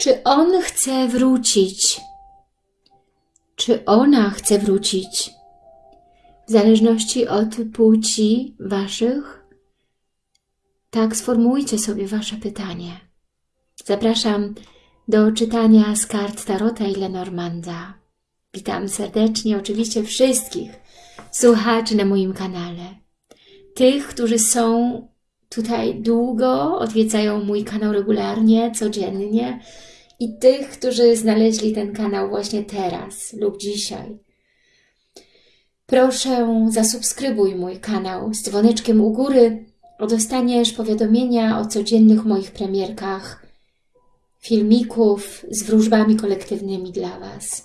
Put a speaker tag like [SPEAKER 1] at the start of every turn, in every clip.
[SPEAKER 1] Czy on chce wrócić? Czy ona chce wrócić? W zależności od płci Waszych, tak sformułujcie sobie Wasze pytanie. Zapraszam do czytania z kart Tarota i Lenormanda. Witam serdecznie oczywiście wszystkich słuchaczy na moim kanale. Tych, którzy są tutaj długo, odwiedzają mój kanał regularnie, codziennie i tych, którzy znaleźli ten kanał właśnie teraz lub dzisiaj. Proszę zasubskrybuj mój kanał z dzwoneczkiem u góry, dostaniesz powiadomienia o codziennych moich premierkach, filmików z wróżbami kolektywnymi dla Was.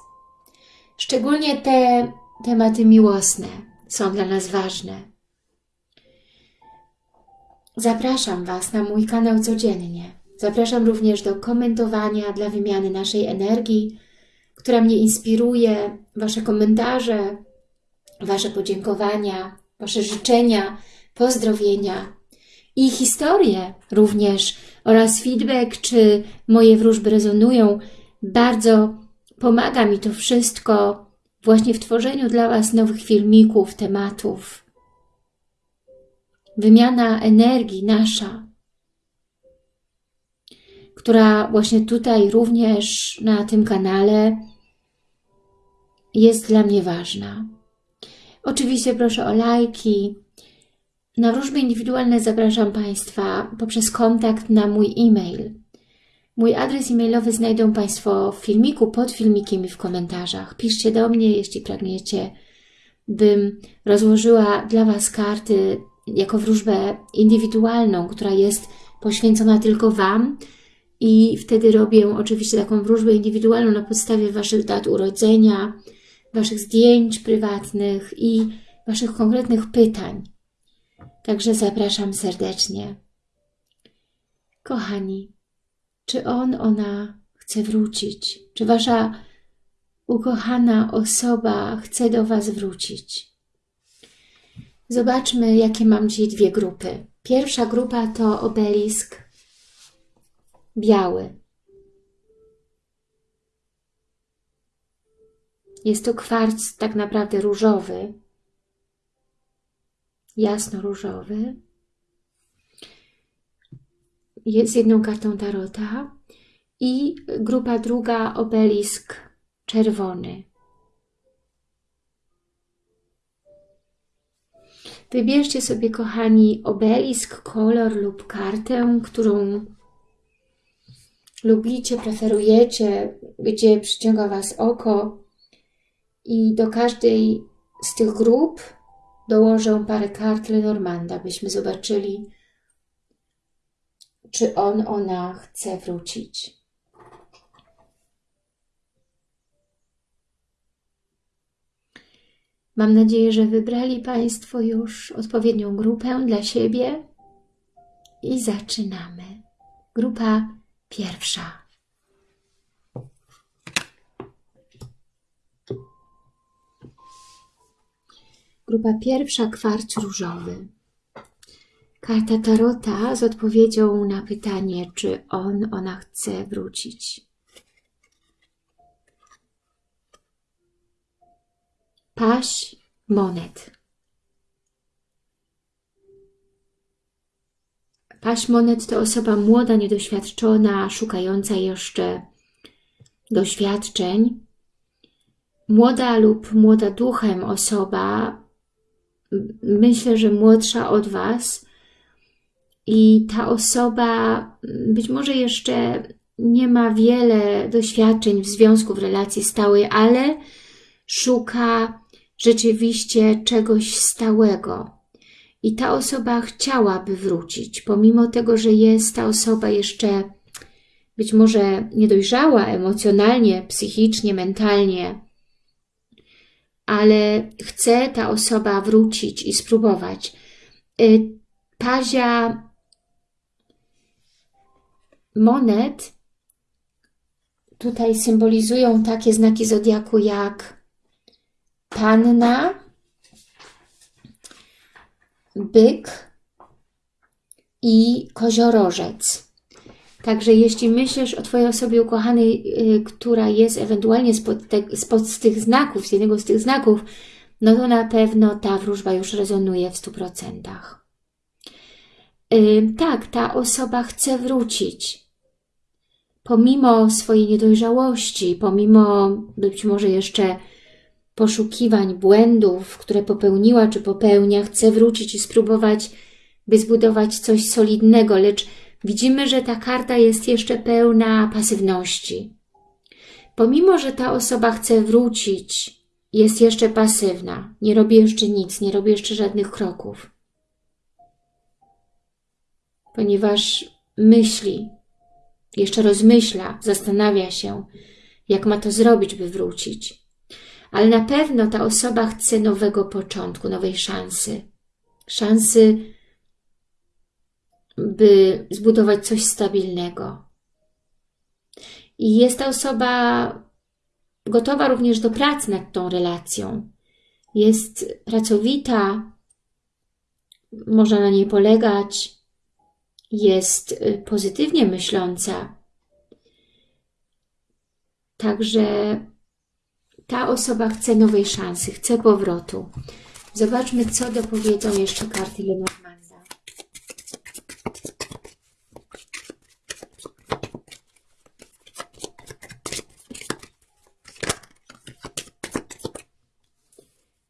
[SPEAKER 1] Szczególnie te tematy miłosne są dla nas ważne. Zapraszam Was na mój kanał codziennie. Zapraszam również do komentowania dla wymiany naszej energii, która mnie inspiruje, Wasze komentarze, Wasze podziękowania, Wasze życzenia, pozdrowienia i historie również oraz feedback, czy moje wróżby rezonują. Bardzo pomaga mi to wszystko właśnie w tworzeniu dla Was nowych filmików, tematów. Wymiana energii nasza, która właśnie tutaj również na tym kanale jest dla mnie ważna. Oczywiście proszę o lajki. Na wróżby indywidualne zapraszam Państwa poprzez kontakt na mój e-mail. Mój adres e-mailowy znajdą Państwo w filmiku, pod filmikiem i w komentarzach. Piszcie do mnie, jeśli pragniecie, bym rozłożyła dla Was karty jako wróżbę indywidualną, która jest poświęcona tylko Wam i wtedy robię oczywiście taką wróżbę indywidualną na podstawie Waszych dat urodzenia, Waszych zdjęć prywatnych i Waszych konkretnych pytań. Także zapraszam serdecznie. Kochani, czy on, ona chce wrócić? Czy Wasza ukochana osoba chce do Was wrócić? Zobaczmy, jakie mam dzisiaj dwie grupy. Pierwsza grupa to obelisk biały. Jest to kwarc tak naprawdę różowy, jasno-różowy. Jest jedną kartą tarota i grupa druga obelisk czerwony. Wybierzcie sobie, kochani, obelisk, kolor lub kartę, którą lubicie, preferujecie, gdzie przyciąga Was oko i do każdej z tych grup dołożę parę kart Lenormanda, byśmy zobaczyli, czy on, ona chce wrócić. Mam nadzieję, że wybrali Państwo już odpowiednią grupę dla siebie i zaczynamy. Grupa pierwsza. Grupa pierwsza, kwarc różowy. Karta Tarota z odpowiedzią na pytanie, czy on, ona chce wrócić. Paś monet. Paś monet to osoba młoda, niedoświadczona, szukająca jeszcze doświadczeń. Młoda lub młoda duchem osoba, myślę, że młodsza od Was i ta osoba być może jeszcze nie ma wiele doświadczeń w związku, w relacji stałej, ale szuka rzeczywiście czegoś stałego. I ta osoba chciałaby wrócić, pomimo tego, że jest ta osoba jeszcze być może niedojrzała emocjonalnie, psychicznie, mentalnie, ale chce ta osoba wrócić i spróbować. Y, pazia monet tutaj symbolizują takie znaki zodiaku jak panna, byk i koziorożec. Także jeśli myślisz o Twojej osobie ukochanej, yy, która jest ewentualnie spod, te, spod z tych znaków, z jednego z tych znaków, no to na pewno ta wróżba już rezonuje w 100%. Yy, tak, ta osoba chce wrócić. Pomimo swojej niedojrzałości, pomimo być może jeszcze poszukiwań, błędów, które popełniła czy popełnia, chce wrócić i spróbować, by zbudować coś solidnego, lecz widzimy, że ta karta jest jeszcze pełna pasywności. Pomimo, że ta osoba chce wrócić, jest jeszcze pasywna, nie robi jeszcze nic, nie robi jeszcze żadnych kroków. Ponieważ myśli, jeszcze rozmyśla, zastanawia się, jak ma to zrobić, by wrócić. Ale na pewno ta osoba chce nowego początku, nowej szansy. Szansy, by zbudować coś stabilnego. I jest ta osoba gotowa również do pracy nad tą relacją. Jest pracowita, można na niej polegać, jest y, pozytywnie myśląca. Także ta osoba chce nowej szansy, chce powrotu. Zobaczmy, co dopowiedzą jeszcze karty Lenormanda.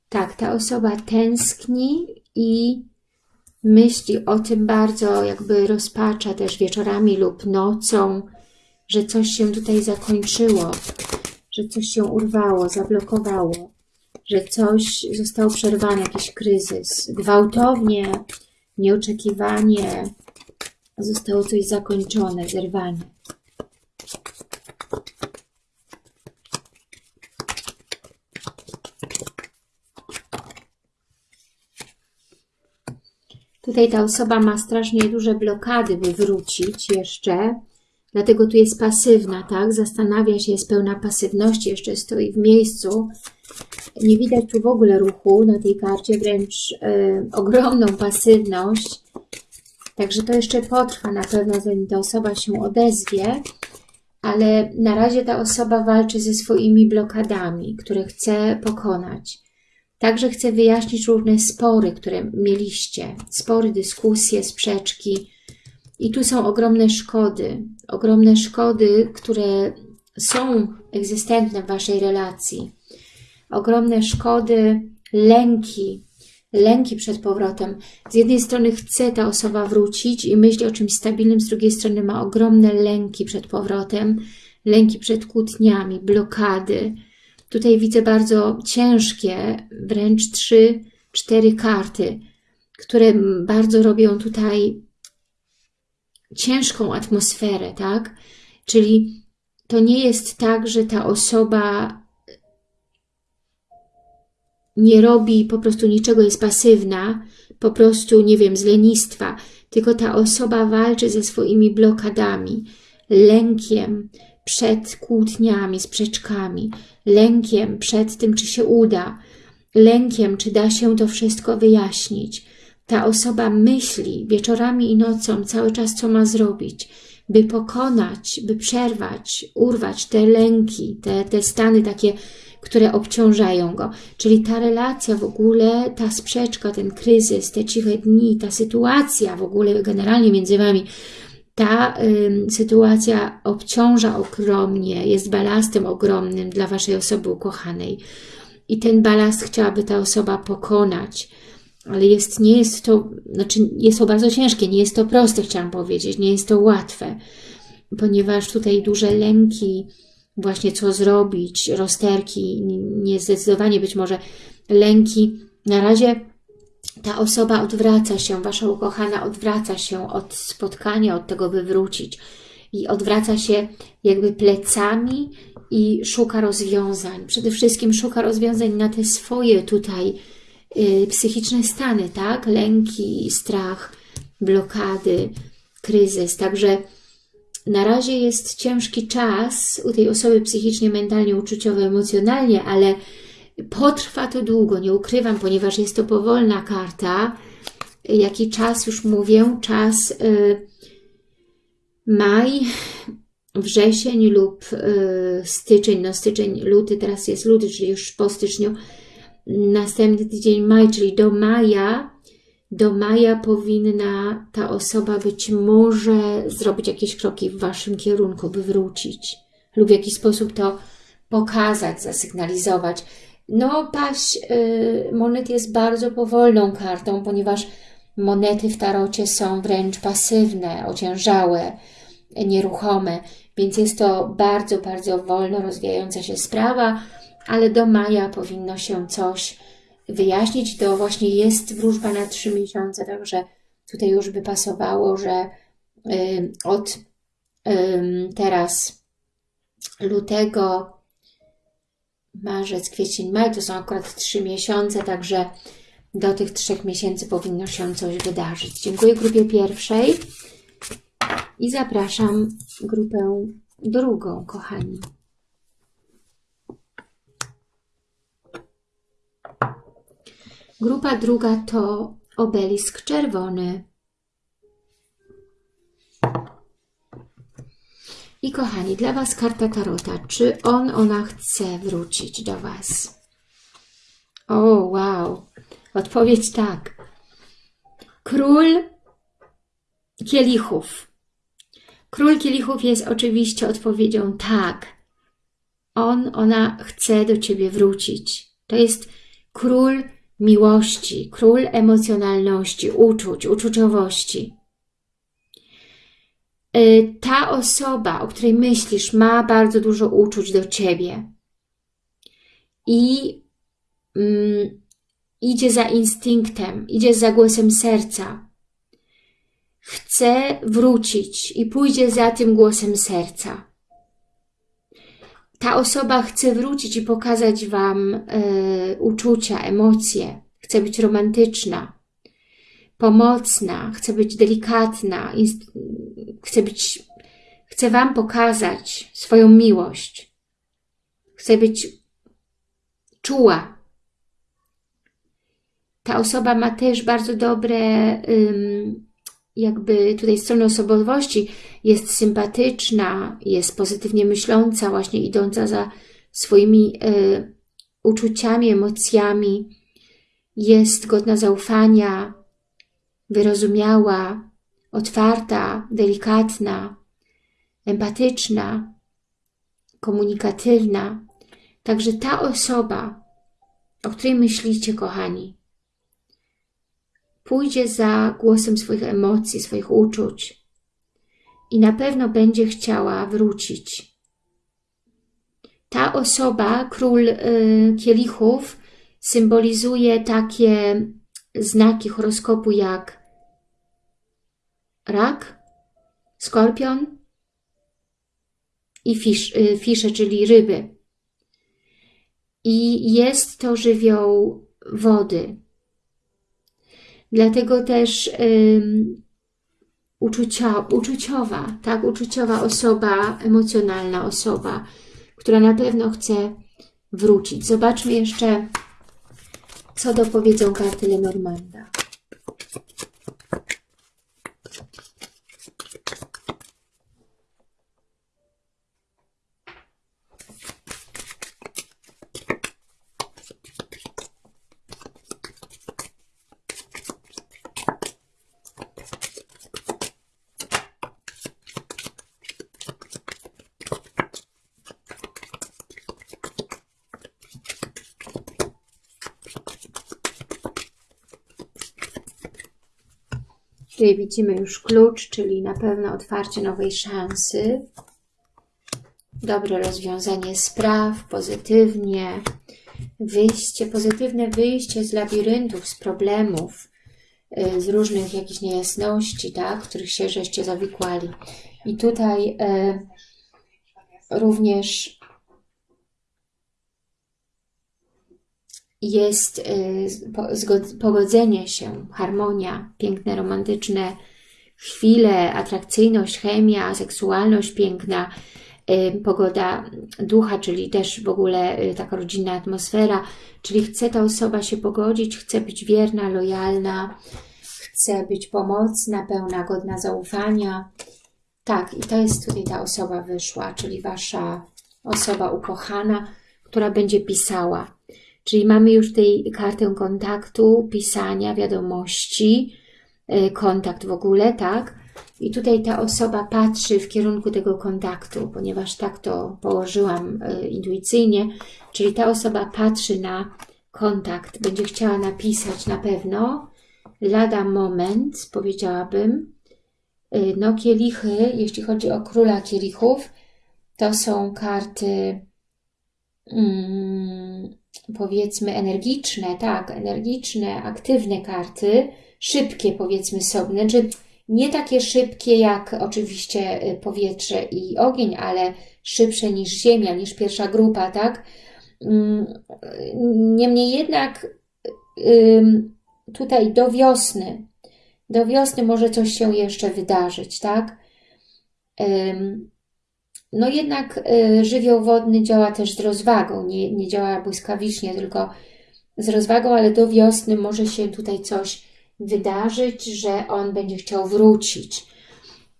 [SPEAKER 1] Tak, ta osoba tęskni i myśli o tym bardzo, jakby rozpacza też wieczorami lub nocą, że coś się tutaj zakończyło, że coś się urwało, zablokowało, że coś zostało przerwane, jakiś kryzys. Gwałtownie, nieoczekiwanie zostało coś zakończone, zerwane. Tutaj ta osoba ma strasznie duże blokady, by wrócić jeszcze. Dlatego tu jest pasywna, tak? Zastanawia się, jest pełna pasywności, jeszcze stoi w miejscu. Nie widać tu w ogóle ruchu na tej karcie, wręcz y, ogromną pasywność. Także to jeszcze potrwa na pewno, zanim ta osoba się odezwie. Ale na razie ta osoba walczy ze swoimi blokadami, które chce pokonać. Także chcę wyjaśnić różne spory, które mieliście. Spory, dyskusje, sprzeczki. I tu są ogromne szkody. Ogromne szkody, które są egzystentne w Waszej relacji. Ogromne szkody, lęki, lęki przed powrotem. Z jednej strony chce ta osoba wrócić i myśli o czymś stabilnym, z drugiej strony ma ogromne lęki przed powrotem, lęki przed kłótniami, blokady, Tutaj widzę bardzo ciężkie, wręcz trzy, cztery karty, które bardzo robią tutaj ciężką atmosferę, tak? Czyli to nie jest tak, że ta osoba nie robi po prostu niczego, jest pasywna, po prostu, nie wiem, z lenistwa, tylko ta osoba walczy ze swoimi blokadami, lękiem, przed kłótniami, sprzeczkami, lękiem przed tym, czy się uda, lękiem, czy da się to wszystko wyjaśnić. Ta osoba myśli wieczorami i nocą cały czas, co ma zrobić, by pokonać, by przerwać, urwać te lęki, te, te stany takie, które obciążają go. Czyli ta relacja w ogóle, ta sprzeczka, ten kryzys, te ciche dni, ta sytuacja w ogóle generalnie między Wami, ta y, sytuacja obciąża ogromnie, jest balastem ogromnym dla Waszej osoby ukochanej. I ten balast chciałaby ta osoba pokonać. Ale jest, nie jest to, znaczy jest to bardzo ciężkie, nie jest to proste, chciałam powiedzieć, nie jest to łatwe, ponieważ tutaj duże lęki, właśnie co zrobić, rozterki, niezdecydowanie być może lęki. Na razie ta osoba odwraca się, Wasza ukochana odwraca się od spotkania, od tego, by wrócić. I odwraca się jakby plecami i szuka rozwiązań. Przede wszystkim szuka rozwiązań na te swoje tutaj psychiczne stany, tak? Lęki, strach, blokady, kryzys. Także na razie jest ciężki czas u tej osoby psychicznie, mentalnie, uczuciowo, emocjonalnie, ale Potrwa to długo, nie ukrywam, ponieważ jest to powolna karta. Jaki czas, już mówię, czas y, maj, wrzesień lub y, styczeń, no styczeń, luty, teraz jest luty, czyli już po styczniu, następny tydzień maj, czyli do maja, do maja powinna ta osoba być może zrobić jakieś kroki w Waszym kierunku, by wrócić. Lub w jakiś sposób to pokazać, zasygnalizować. No, paść y, monet jest bardzo powolną kartą, ponieważ monety w tarocie są wręcz pasywne, ociężałe, nieruchome, więc jest to bardzo, bardzo wolno rozwijająca się sprawa, ale do maja powinno się coś wyjaśnić. To właśnie jest wróżba na trzy miesiące, także tutaj już by pasowało, że y, od teraz lutego, marzec, kwiecień, maj to są akurat trzy miesiące, także do tych trzech miesięcy powinno się coś wydarzyć. Dziękuję grupie pierwszej i zapraszam grupę drugą, kochani. Grupa druga to obelisk czerwony. I kochani, dla Was karta Tarota. Czy on, ona chce wrócić do Was? O, wow. Odpowiedź tak. Król kielichów. Król kielichów jest oczywiście odpowiedzią tak. On, ona chce do Ciebie wrócić. To jest król miłości, król emocjonalności, uczuć, uczuciowości. Y, ta osoba, o której myślisz, ma bardzo dużo uczuć do Ciebie i mm, idzie za instynktem, idzie za głosem serca. Chce wrócić i pójdzie za tym głosem serca. Ta osoba chce wrócić i pokazać Wam y, uczucia, emocje. Chce być romantyczna, pomocna, chce być delikatna, chce być, chce Wam pokazać swoją miłość. Chce być czuła. Ta osoba ma też bardzo dobre, jakby tutaj strony osobowości, jest sympatyczna, jest pozytywnie myśląca, właśnie idąca za swoimi y, uczuciami, emocjami, jest godna zaufania, wyrozumiała, otwarta, delikatna, empatyczna, komunikatywna. Także ta osoba, o której myślicie, kochani, pójdzie za głosem swoich emocji, swoich uczuć i na pewno będzie chciała wrócić. Ta osoba, król y, kielichów, symbolizuje takie znaki horoskopu jak rak, skorpion i fisz, y, fisze, czyli ryby. I jest to żywioł wody. Dlatego też um, uczucia, uczuciowa, tak, uczuciowa osoba, emocjonalna osoba, która na pewno chce wrócić. Zobaczmy jeszcze, co dopowiedzą karty Lenormanda. Tutaj widzimy już klucz, czyli na pewno otwarcie nowej szansy. Dobre rozwiązanie spraw, pozytywnie. Wyjście, pozytywne wyjście z labiryntów, z problemów, y, z różnych jakichś niejasności, tak, których się żeście zawikłali. I tutaj y, również jest y, pogodzenie się, harmonia, piękne, romantyczne chwile, atrakcyjność, chemia, seksualność piękna, y, pogoda ducha, czyli też w ogóle y, taka rodzinna atmosfera, czyli chce ta osoba się pogodzić, chce być wierna, lojalna, chce być pomocna, pełna, godna zaufania, Tak, i to jest tutaj ta osoba wyszła, czyli Wasza osoba ukochana, która będzie pisała. Czyli mamy już tutaj kartę kontaktu, pisania, wiadomości, y, kontakt w ogóle, tak? I tutaj ta osoba patrzy w kierunku tego kontaktu, ponieważ tak to położyłam y, intuicyjnie, czyli ta osoba patrzy na kontakt, będzie chciała napisać na pewno, lada moment, powiedziałabym. Y, no kielichy, jeśli chodzi o króla kielichów, to są karty mm, powiedzmy energiczne, tak, energiczne, aktywne karty, szybkie powiedzmy sobie, znaczy nie takie szybkie jak oczywiście y, powietrze i ogień, ale szybsze niż ziemia, niż pierwsza grupa, tak? Mm, niemniej jednak tutaj do wiosny, do wiosny może coś się jeszcze wydarzyć, tak? No jednak y, żywioł wodny działa też z rozwagą, nie, nie działa błyskawicznie, tylko z rozwagą, ale do wiosny może się tutaj coś wydarzyć, że on będzie chciał wrócić.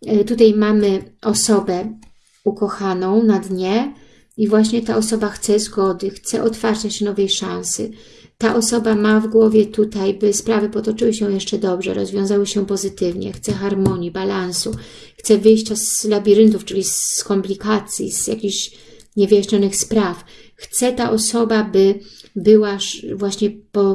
[SPEAKER 1] Y, tutaj mamy osobę ukochaną na dnie i właśnie ta osoba chce zgody, chce otwarcia się nowej szansy. Ta osoba ma w głowie tutaj, by sprawy potoczyły się jeszcze dobrze, rozwiązały się pozytywnie, chce harmonii, balansu, chce wyjścia z labiryntów, czyli z komplikacji, z jakichś niewyjaśnionych spraw. Chce ta osoba, by była właśnie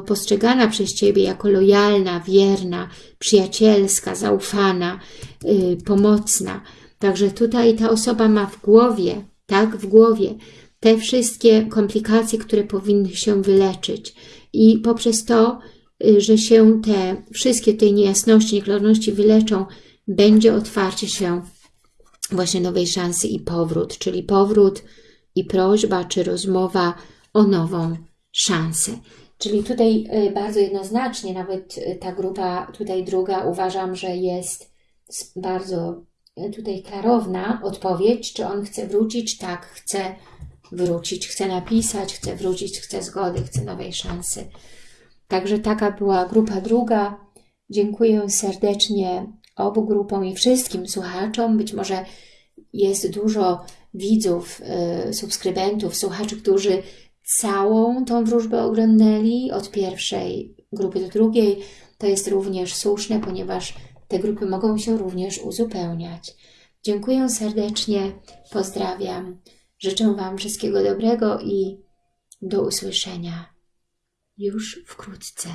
[SPEAKER 1] postrzegana przez Ciebie jako lojalna, wierna, przyjacielska, zaufana, yy, pomocna. Także tutaj ta osoba ma w głowie, tak, w głowie te wszystkie komplikacje, które powinny się wyleczyć. I poprzez to, y, że się te wszystkie tej niejasności, nieklarności wyleczą, będzie otwarcie się właśnie nowej szansy i powrót, czyli powrót i prośba, czy rozmowa o nową szansę. Czyli tutaj y, bardzo jednoznacznie, nawet y, ta grupa tutaj druga uważam, że jest bardzo tutaj klarowna odpowiedź, czy on chce wrócić, tak, chce wrócić, chce napisać, chce wrócić, chce zgody, chce nowej szansy. Także taka była grupa druga. Dziękuję serdecznie obu grupom i wszystkim słuchaczom. Być może jest dużo widzów, y, subskrybentów, słuchaczy, którzy całą tą wróżbę oglądali od pierwszej grupy do drugiej. To jest również słuszne, ponieważ te grupy mogą się również uzupełniać. Dziękuję serdecznie, pozdrawiam. Życzę Wam wszystkiego dobrego i do usłyszenia już wkrótce.